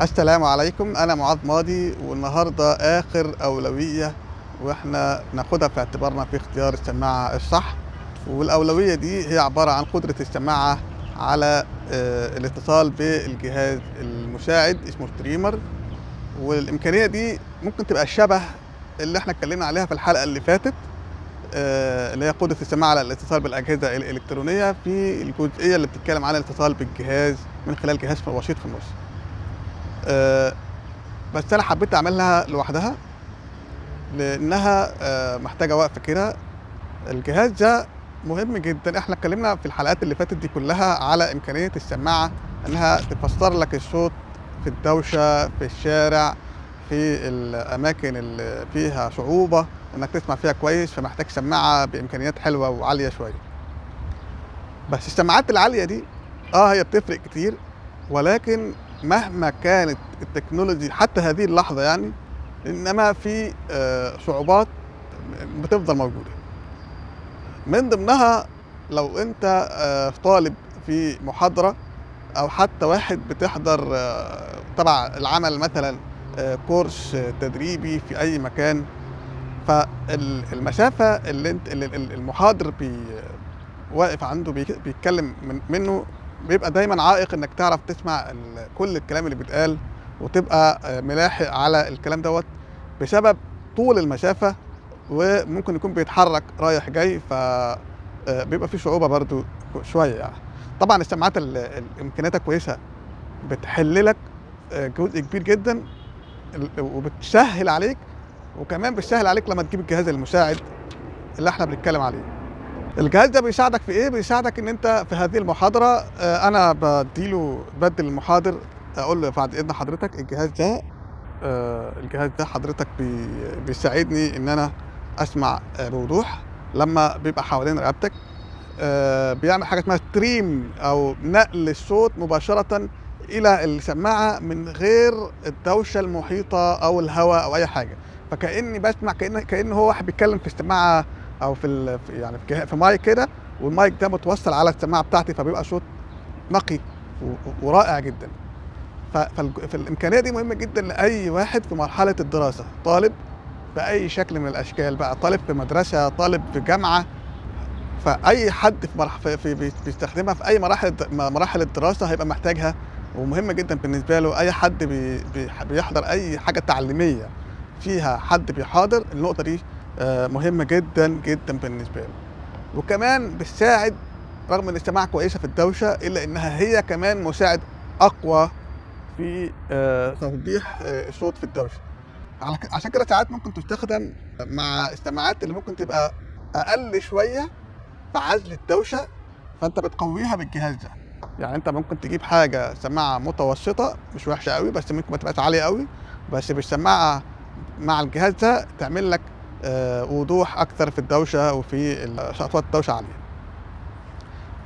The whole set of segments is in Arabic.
السلام عليكم. أنا معاذ ماضي والنهاردة آخر أولوية وإحنا ناخدها في اعتبارنا في اختيار السماعة الصح. والأولوية دي هي عبارة عن قدرة السماعة على آه، الاتصال بالجهاز المساعد اسمه ستريمر والإمكانية دي ممكن تبقى شبه اللي إحنا اتكلمنا عليها في الحلقة اللي فاتت آه، اللي هي قدرة السماعة على الاتصال بالأجهزة الإلكترونية في الجزئية اللي بتتكلم عن الاتصال بالجهاز من خلال جهاز وسيط في النص. بس أنا حبيت اعملها لوحدها لأنها آه، محتاجة وقفه كده. الجهاز ده مهم جدا. إحنا اتكلمنا في الحلقات اللي فاتت دي كلها على إمكانية السماعة إنها تفسر لك الصوت في الدوشة في الشارع في الأماكن اللي فيها صعوبة إنك تسمع فيها كويس فمحتاج سماعة بإمكانيات حلوة وعالية شوية. بس السماعات العالية دي آه هي بتفرق كتير ولكن مهما كانت التكنولوجي حتى هذه اللحظة يعني إنما في آه، صعوبات بتفضل موجودة. من ضمنها لو أنت آه، طالب في محاضرة أو حتى واحد بتحضر آه، تبع العمل مثلا كورس تدريبي في أي مكان فالمسافه اللي أنت المحاضر بي واقف عنده بيتكلم من منه بيبقى دايما عائق إنك تعرف تسمع كل الكلام اللي بيتقال وتبقى آه، ملاحق على الكلام دوت بسبب طول المسافة وممكن يكون بيتحرك رايح جاي ف آه، بيبقى في صعوبه برضو شوية يعني. طبعا السماعات ال- ال- امكانياتها كويسة بتحل لك آه، جزء كبير جدا وبتسهل عليك وكمان بتسهل عليك لما تجيب الجهاز المساعد اللي إحنا بنتكلم عليه. الجهاز ده بيساعدك في إيه؟ بيساعدك إن أنت في هذه المحاضرة آه، أنا بديله بدل المحاضر أقول له بعد إذن حضرتك الجهاز ده آه، الجهاز ده حضرتك بي بيساعدني إن أنا أسمع آه، بوضوح لما بيبقى حوالين رقبتك. بيعمل حاجة اسمها ستريم أو نقل الصوت مباشرة إلى السماعة من غير الدوشة المحيطة أو الهواء أو أي حاجة. فكأني بسمع كأن كان هو واحد بيتكلم في السماعة أو في يعني في مايك كده والمايك ده متوصل على السماعة بتاعتي فبيبقى صوت نقي ورائع جدا. فالإمكانية دي مهمة جدا لأي واحد في مرحلة الدراسة. طالب بأي شكل من الأشكال بقى طالب في مدرسة طالب في جامعة. فأي حد في, مرح في, في بي- بيستخدمها في أي مراحل مراحل الدراسة هيبقى محتاجها ومهمة جدا بالنسبة له. أي حد بي بي بيحضر أي حاجة تعليمية فيها حد بيحاضر النقطة دي مهمة جدا جدا بالنسبة له وكمان بتساعد رغم إن السماعه كويسة في الدوشة إلا إنها هي كمان مساعد أقوى في آه، توضيح آه، الصوت في الدوشة. عشان كده ساعات ممكن تستخدم مع السماعات اللي ممكن تبقى أقل شوية في عزل الدوشة فأنت بتقويها بالجهاز ده. يعني أنت ممكن تجيب حاجة سماعة متوسطة مش وحشة قوي بس ممكن ما تبقاش عالية قوي بس بالسماعة مع الجهاز ده تعمل لك آه، وضوح أكثر في الدوشة وفي اصوات الدوشة عالية.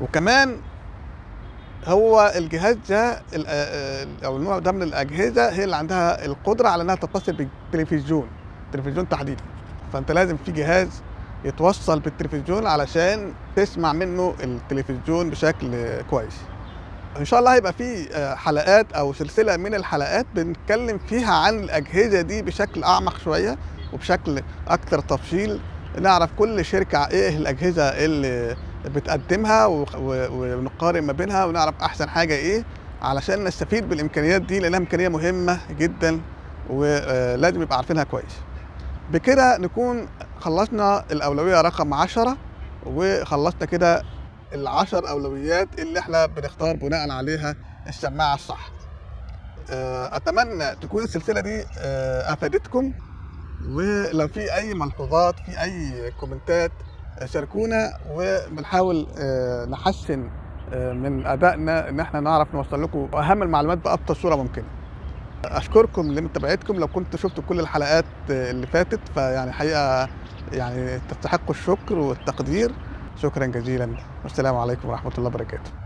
وكمان هو الجهاز ده آه، آه، أو النوع ده من الأجهزة هي اللي عندها القدرة على إنها تتصل بالتلفزيون التلفزيون تحديدا. فأنت لازم في جهاز يتوصل بالتلفزيون علشان تسمع منه التلفزيون بشكل كويس. إن شاء الله هيبقى في آه، حلقات أو سلسلة من الحلقات بنتكلم فيها عن الأجهزة دي بشكل أعمق شوية. وبشكل أكثر تفصيل نعرف كل شركة إيه الأجهزة اللي بتقدمها ونقارن ما بينها ونعرف أحسن حاجة إيه علشان نستفيد بالإمكانيات دي لأنها إمكانية مهمة جدا ولازم يبقى عارفينها كويس. بكده نكون خلصنا الأولوية رقم 10 وخلصنا كده العشر أولويات اللي إحنا بنختار بناء عليها السماعة الصح. آه، أتمنى تكون السلسلة دي آه، أفادتكم. ولو في أي ملحوظات في أي كومنتات آه، شاركونا وبنحاول آه، نحسن آه، من أدائنا إن إحنا نعرف نوصل لكم أهم المعلومات بابسط صورة ممكنة. أشكركم لمتابعتكم. لو كنتوا شفتوا كل الحلقات اللي فاتت فيعني حقيقة يعني تستحقوا الشكر والتقدير. شكرا جزيلا. والسلام عليكم ورحمة الله وبركاته.